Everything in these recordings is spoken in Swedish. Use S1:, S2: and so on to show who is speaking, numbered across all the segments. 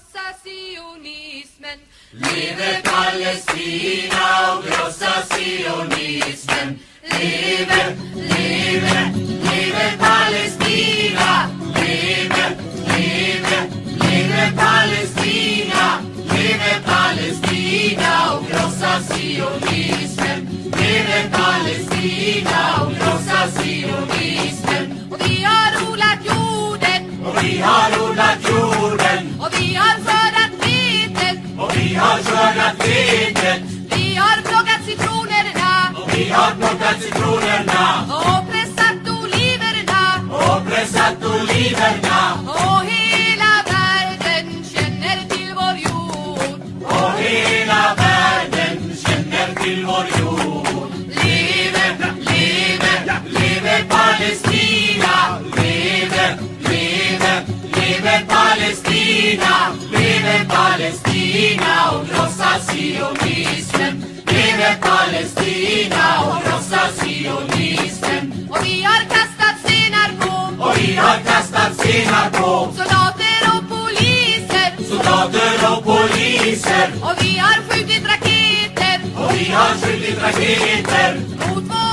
S1: krossa sionismen.
S2: Leve Palestina och krossa sionismen. Leve, leve, leve Palestina. Leve, leve, leve Palestina. Leve Palestina och krossa sionismen. Leve Palestina och krossa sionismen.
S1: Och vi har odlat jorden
S2: Och vi har
S1: plockat citronerna
S2: och
S1: pressat oliverna.
S2: och pressat oliverna
S1: Och hela världen känner till vår jord.
S2: och hela världen känner till vår jord. Leve, leve, leve Palestina! Leve, leve, leve Palestina! Leve Palestina och krossa sionismen! Leve Palestina sionismen!
S1: Och vi har kastat stenar på.
S2: Och vi har kastat stenar på.
S1: Soldater och poliser.
S2: soldater och poliser.
S1: Och vi har skjutit raketer.
S2: Och vi har skjutit raketer.
S1: Mot våra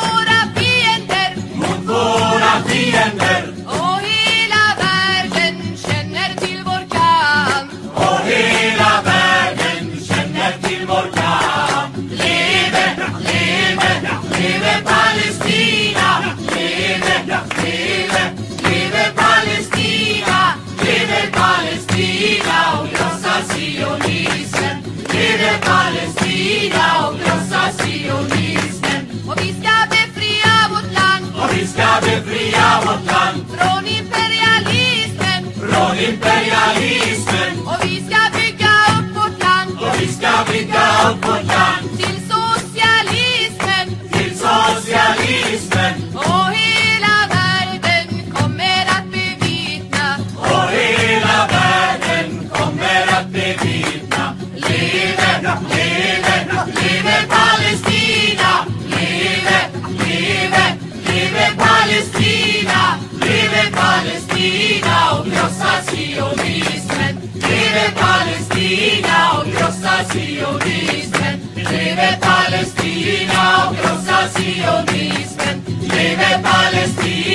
S1: befria vårt land. Från imperialismen.
S2: från imperialismen.
S1: Och vi ska bygga upp vårt land.
S2: Och vi ska bygga upp vårt land Dios sionismen, liebe Palästina, oh großer Sionismen, liebe Palästina, oh großer Sionismen, liebe Palästina.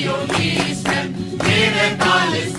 S2: you're the talis